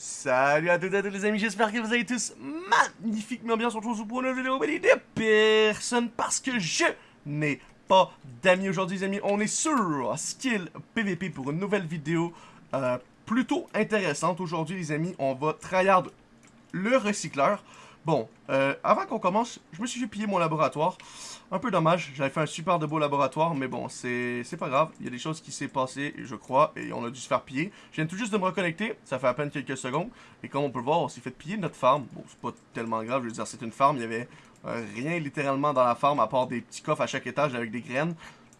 Salut à toutes et à tous les amis, j'espère que vous allez tous magnifiquement bien. sur se pour une vidéo mais de personne parce que je n'ai pas d'amis aujourd'hui les amis. On est sur Skill PVP pour une nouvelle vidéo euh, plutôt intéressante. Aujourd'hui les amis, on va tryhard le recycleur. Bon, euh, avant qu'on commence, je me suis fait piller mon laboratoire. Un peu dommage, j'avais fait un super de beau laboratoire, mais bon, c'est pas grave. Il y a des choses qui s'est passé, je crois, et on a dû se faire piller. Je viens tout juste de me reconnecter, ça fait à peine quelques secondes. Et comme on peut le voir, on s'est fait piller notre farm. Bon, c'est pas tellement grave, je veux dire, c'est une farm, il y avait euh, rien littéralement dans la farm, à part des petits coffres à chaque étage avec des graines.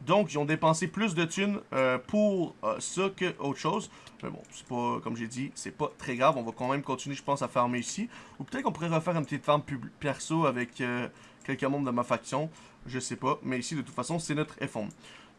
Donc, ils ont dépensé plus de thunes euh, pour euh, ça que autre chose. Mais bon, c'est pas, comme j'ai dit, c'est pas très grave. On va quand même continuer, je pense, à farmer ici. Ou peut-être qu'on pourrait refaire une petite farm perso avec euh, quelques membres de ma faction. Je sais pas. Mais ici, de toute façon, c'est notre f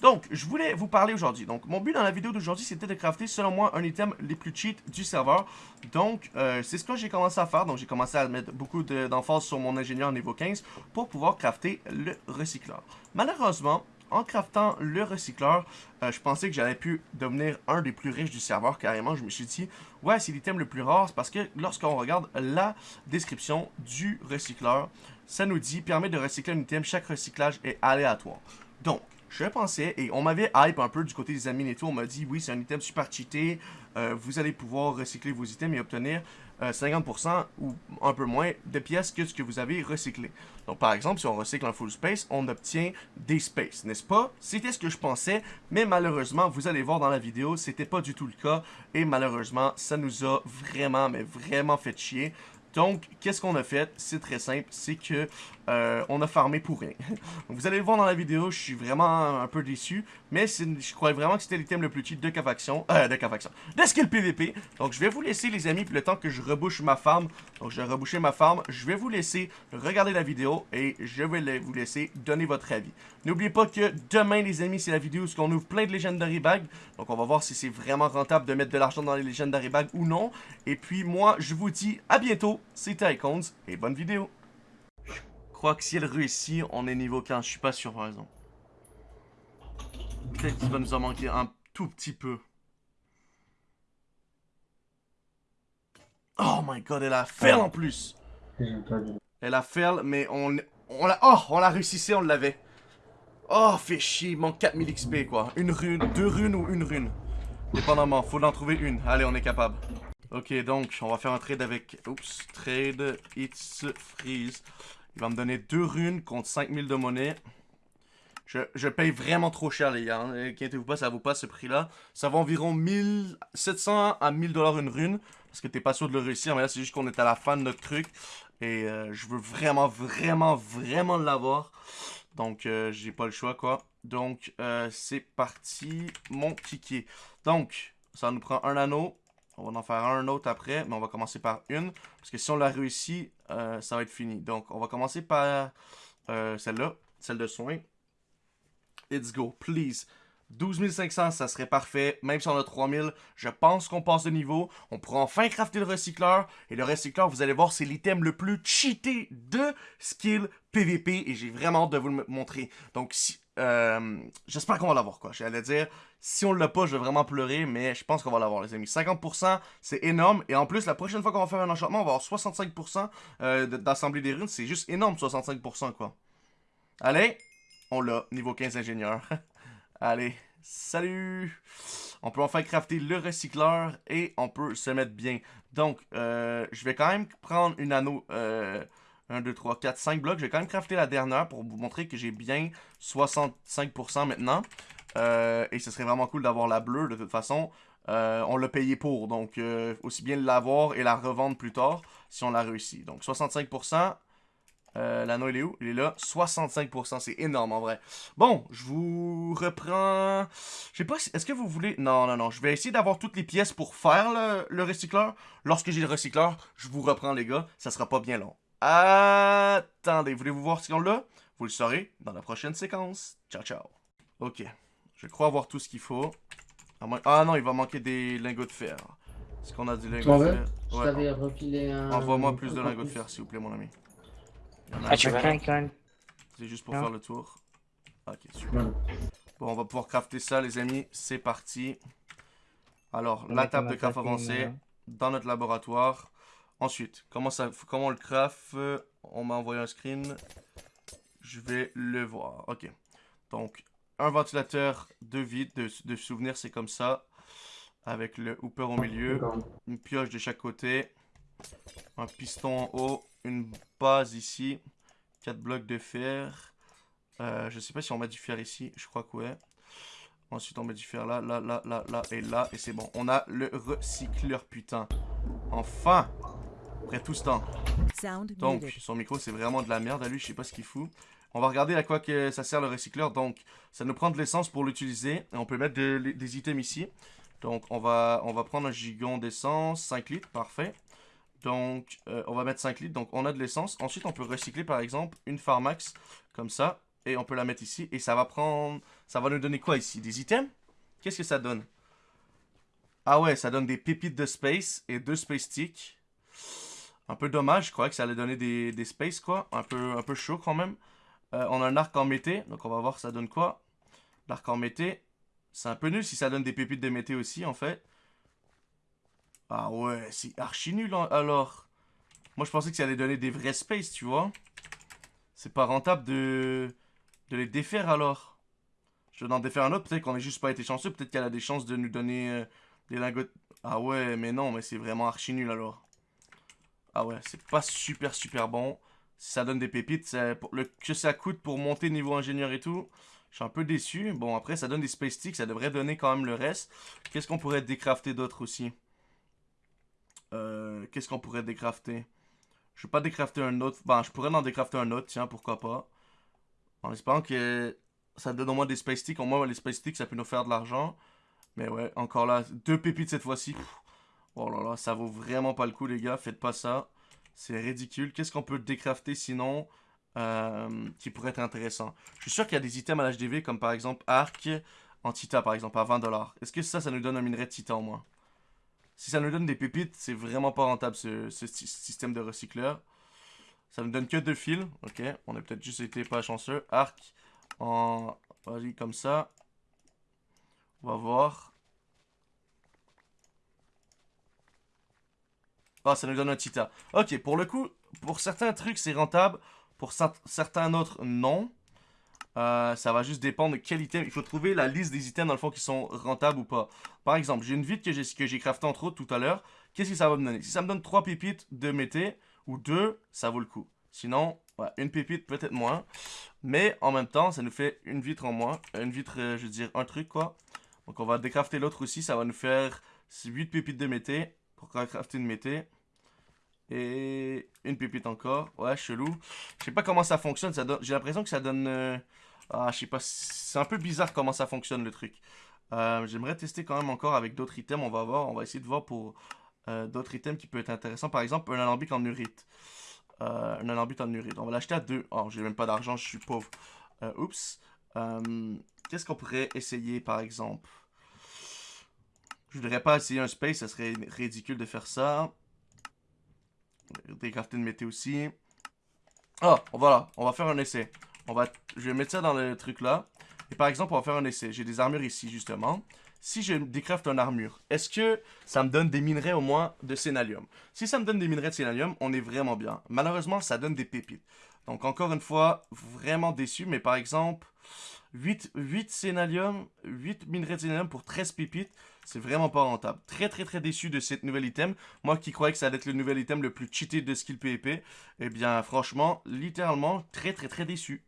Donc, je voulais vous parler aujourd'hui. Donc, mon but dans la vidéo d'aujourd'hui, c'était de crafter, selon moi, un item les plus cheat du serveur. Donc, c'est ce que j'ai commencé à faire. Donc, j'ai commencé à mettre beaucoup d'emphase sur mon ingénieur niveau 15 pour pouvoir crafter le recycleur. Malheureusement, en craftant le recycleur, euh, je pensais que j'allais pu devenir un des plus riches du serveur. Carrément, je me suis dit, ouais, c'est l'item le plus rare. parce que lorsqu'on regarde la description du recycleur, ça nous dit, permet de recycler un item, chaque recyclage est aléatoire. Donc, je pensais, et on m'avait hype un peu du côté des amis et tout, on m'a dit, oui, c'est un item super cheaté, euh, vous allez pouvoir recycler vos items et obtenir 50% euh, ou un peu moins de pièces que ce que vous avez recyclé. Donc par exemple, si on recycle un full space, on obtient des spaces, n'est-ce pas? C'était ce que je pensais, mais malheureusement, vous allez voir dans la vidéo, c'était pas du tout le cas. Et malheureusement, ça nous a vraiment, mais vraiment fait chier. Donc, qu'est-ce qu'on a fait? C'est très simple, c'est que euh, on a farmé pour rien. vous allez le voir dans la vidéo, je suis vraiment un peu déçu, mais je croyais vraiment que c'était l'item le plus cheat de Cavaction, euh, de Cavaction, de Skill PVP. Donc, je vais vous laisser, les amis, le temps que je rebouche ma farm, donc je vais reboucher ma farm, je vais vous laisser regarder la vidéo et je vais vous laisser donner votre avis. N'oubliez pas que demain, les amis, c'est la vidéo où on ouvre plein de Legendary Bags, donc on va voir si c'est vraiment rentable de mettre de l'argent dans les Legendary Bags ou non. Et puis, moi, je vous dis à bientôt, c'était Icons, et bonne vidéo crois que si elle réussit, on est niveau 15. Je suis pas sûr, par exemple. Peut-être qu'il va nous en manquer un tout petit peu. Oh my god, elle a fail en plus. Elle a fail, mais on, on l'a... Oh, on l'a réussi, on l'avait. Oh, fait chier, il manque 4000 XP, quoi. Une rune, deux runes ou une rune. Dépendamment, faut en trouver une. Allez, on est capable. Ok, donc, on va faire un trade avec... Oups, trade, it's freeze. Il va me donner deux runes contre 5000 de monnaie. Je, paye vraiment trop cher, les gars. Hein. Inquiétez-vous pas, ça vaut pas ce prix-là. Ça vaut environ 1700 à 1000 dollars une rune. Parce que t'es pas sûr de le réussir. Mais là, c'est juste qu'on est à la fin de notre truc. Et euh, je veux vraiment, vraiment, vraiment l'avoir. Donc, euh, j'ai pas le choix, quoi. Donc, euh, c'est parti. Mon ticket. Donc, ça nous prend un anneau. On va en faire un autre après, mais on va commencer par une. Parce que si on l'a réussi, euh, ça va être fini. Donc, on va commencer par euh, celle-là, celle de soin. Let's go, please. 12 500, ça serait parfait. Même si on a 3000, je pense qu'on passe de niveau. On pourra enfin crafter le recycleur. Et le recycleur, vous allez voir, c'est l'item le plus cheaté de skill PVP. Et j'ai vraiment hâte de vous le montrer. Donc, si, euh, j'espère qu'on va l'avoir, quoi. J'allais dire, si on l'a pas, je vais vraiment pleurer, mais je pense qu'on va l'avoir, les amis. 50%, c'est énorme. Et en plus, la prochaine fois qu'on va faire un enchantement, on va avoir 65% euh, d'assembler des runes. C'est juste énorme, 65%, quoi. Allez, on l'a, niveau 15 ingénieur. Allez, salut! On peut enfin crafter le recycleur et on peut se mettre bien. Donc, euh, je vais quand même prendre une anneau... 1, 2, 3, 4, 5 blocs. Je vais quand même crafter la dernière pour vous montrer que j'ai bien 65% maintenant. Euh, et ce serait vraiment cool d'avoir la bleue de toute façon. Euh, on l'a payé pour, donc euh, aussi bien l'avoir et la revendre plus tard si on l'a réussi. Donc 65%. L'anneau il est où? Il est là. 65%, c'est énorme en vrai. Bon, je vous reprends... Je sais pas, est-ce que vous voulez... Non, non, non. Je vais essayer d'avoir toutes les pièces pour faire le, le recycleur. Lorsque j'ai le recycleur, je vous reprends les gars. Ça sera pas bien long. Attendez, voulez-vous voir ce qu'on a Vous le saurez dans la prochaine séquence. Ciao, ciao. Ok, je crois avoir tout ce qu'il faut. Ah non, il va manquer des lingots de fer. Est-ce qu'on a des lingots de fer? refilé un... Envoie-moi plus de lingots de fer, s'il vous plaît, mon ami. Ah, tu veux C'est juste pour faire le tour. Ok, super. Bon, on va pouvoir crafter ça, les amis. C'est parti. Alors, la table de craft avancée. dans notre laboratoire. Ensuite, comment, ça, comment on le craft On m'a envoyé un screen. Je vais le voir. Ok. Donc, un ventilateur de vide, de, de souvenirs, c'est comme ça. Avec le hooper au milieu. Une pioche de chaque côté. Un piston en haut. Une base ici. Quatre blocs de fer. Euh, je sais pas si on met du fer ici. Je crois que ouais. Ensuite, on met du fer là, là, là, là, là et là. Et c'est bon. On a le recycleur, putain. Enfin Après tout ce temps. Donc, son micro, c'est vraiment de la merde à lui. Je sais pas ce qu'il fout. On va regarder à quoi que ça sert le recycleur. Donc, ça nous prend de l'essence pour l'utiliser. Et on peut mettre des items ici. Donc, on va, on va prendre un gigon d'essence. 5 litres, parfait. Donc, euh, on va mettre 5 litres. Donc, on a de l'essence. Ensuite, on peut recycler, par exemple, une Pharmax. Comme ça. Et on peut la mettre ici. Et ça va prendre... Ça va nous donner quoi ici? Des items? Qu'est-ce que ça donne? Ah ouais, ça donne des pépites de space et deux space sticks. Un peu dommage, je croyais que ça allait donner des, des space, quoi. Un peu, un chaud, quand même. Euh, on a un arc en mété, donc on va voir ça donne quoi. L'arc en mété, c'est un peu nul si ça donne des pépites de mété aussi, en fait. Ah ouais, c'est archi nul, alors. Moi, je pensais que ça allait donner des vrais space, tu vois. C'est pas rentable de, de les défaire, alors. Je vais en défaire un autre, peut-être qu'on n'a juste pas été chanceux, peut-être qu'elle a des chances de nous donner euh, des lingots... Ah ouais, mais non, mais c'est vraiment archi nul, alors. Ah ouais, c'est pas super, super bon ça donne des pépites, que ça coûte pour monter niveau ingénieur et tout, je suis un peu déçu. Bon, après, ça donne des space sticks, ça devrait donner quand même le reste. Qu'est-ce qu'on pourrait décrafter d'autre aussi? Euh, Qu'est-ce qu'on pourrait décrafter? Je vais pas décrafter un autre. Bon, je pourrais en décrafter un autre, tiens, pourquoi pas. En espérant que ça donne au moins des space sticks. Au moins, les space sticks, ça peut nous faire de l'argent. Mais ouais, encore là, deux pépites cette fois-ci. Oh là là, ça vaut vraiment pas le coup, les gars. Faites pas ça. C'est ridicule. Qu'est-ce qu'on peut décrafter sinon euh, qui pourrait être intéressant? Je suis sûr qu'il y a des items à l'HDV comme par exemple arc en tita par exemple à 20$. Est-ce que ça, ça nous donne un minerai de tita au moins? Si ça nous donne des pépites, c'est vraiment pas rentable ce, système de recycleur. Ça nous donne que deux fils. Ok, on a peut-être juste été pas chanceux. Arc en... Vas-y, comme ça. On va voir. Ah, ça nous donne un Tita. Ok, pour le coup, pour certains trucs, c'est rentable. Pour certains autres, non. Euh, ça va juste dépendre de quel item. Il faut trouver la liste des items, dans le fond, qui sont rentables ou pas. Par exemple, j'ai une vide que j'ai crafté entre autres tout à l'heure. Qu'est-ce que ça va me donner? Si ça me donne 3 pépites de mété, ou 2, ça vaut le coup. Sinon, une pépite, peut-être moins. Mais en même temps, ça nous fait une vitre en moins. Une vitre, euh, je veux dire, un truc, quoi. Donc on va décrafter l'autre aussi. Ça va nous faire 8 pépites de mété pour crafter une mété. Et une pépite encore. Ouais, chelou. Je sais pas comment ça fonctionne. J'ai l'impression que ça donne... Euh, ah, je sais pas. C'est un peu bizarre comment ça fonctionne le truc. Euh, j'aimerais tester quand même encore avec d'autres items. On va voir. On va essayer de voir pour euh, d'autres items qui peuvent être intéressants. Par exemple, un alambic en urite. un alambic en urite. On va l'acheter à deux. Oh, j'ai même pas d'argent. Je suis pauvre. oups. Qu'est-ce qu'on pourrait essayer par exemple? Je voudrais pas essayer un space. Ça serait ridicule de faire ça. Décrafter une météo aussi. Ah, voilà, on va faire un essai. On va, je vais mettre ça dans le truc là. Et par exemple, on va faire un essai. J'ai des armures ici, justement. Si je décrafte une armure, est-ce que ça me donne des minerais au moins de sénalium Si ça me donne des minerais de sénalium, on est vraiment bien. Malheureusement, ça donne des pépites. Donc encore une fois, vraiment déçu. Mais par exemple, 8, 8 sénalium, 8 minerais de sénalium pour 13 pépites. C'est vraiment pas rentable. Très très très déçu de cette nouvelle item. Moi qui croyais que ça allait être le nouvel item le plus cheaté de skill PvP. Eh bien franchement, littéralement, très très très déçu.